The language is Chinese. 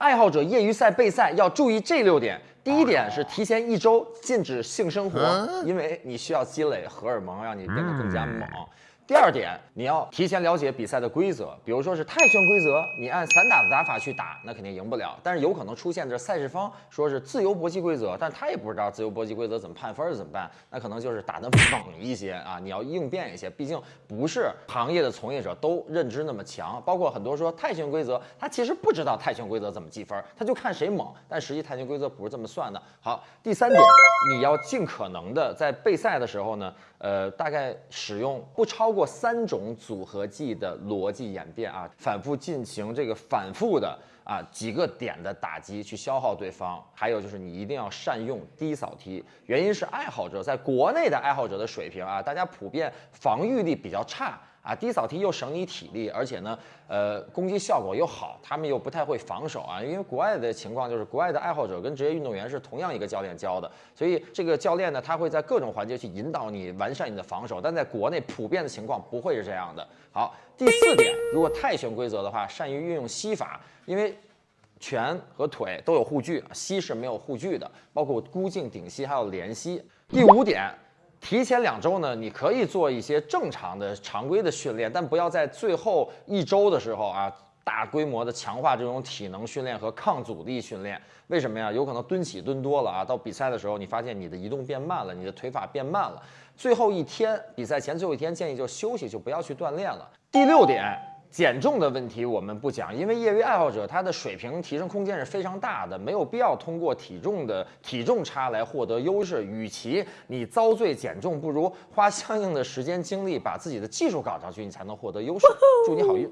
爱好者业余赛备赛要注意这六点。第一点是提前一周禁止性生活，因为你需要积累荷尔蒙，让你变得更加猛。第二点，你要提前了解比赛的规则，比如说是泰拳规则，你按散打的打法去打，那肯定赢不了。但是有可能出现这赛事方说是自由搏击规则，但他也不知道自由搏击规则怎么判分怎么办，那可能就是打得猛一些啊，你要应变一些，毕竟不是行业的从业者都认知那么强。包括很多说泰拳规则，他其实不知道泰拳规则怎么计分，他就看谁猛，但实际泰拳规则不是这么算的。好，第三点，你要尽可能的在备赛的时候呢，呃，大概使用不超过。过三种组合技的逻辑演变啊，反复进行这个反复的啊几个点的打击去消耗对方，还有就是你一定要善用低扫踢，原因是爱好者在国内的爱好者的水平啊，大家普遍防御力比较差。啊，低扫踢又省你体力，而且呢，呃，攻击效果又好，他们又不太会防守啊。因为国外的情况就是，国外的爱好者跟职业运动员是同样一个教练教的，所以这个教练呢，他会在各种环节去引导你完善你的防守。但在国内普遍的情况不会是这样的。好，第四点，如果泰拳规则的话，善于运用膝法，因为拳和腿都有护具，膝是没有护具的，包括箍颈顶膝还有连膝。第五点。提前两周呢，你可以做一些正常的常规的训练，但不要在最后一周的时候啊，大规模的强化这种体能训练和抗阻力训练。为什么呀？有可能蹲起蹲多了啊，到比赛的时候你发现你的移动变慢了，你的腿法变慢了。最后一天比赛前最后一天建议就休息，就不要去锻炼了。第六点。减重的问题我们不讲，因为业余爱好者他的水平提升空间是非常大的，没有必要通过体重的体重差来获得优势。与其你遭罪减重，不如花相应的时间精力把自己的技术搞上去，你才能获得优势。祝你好运。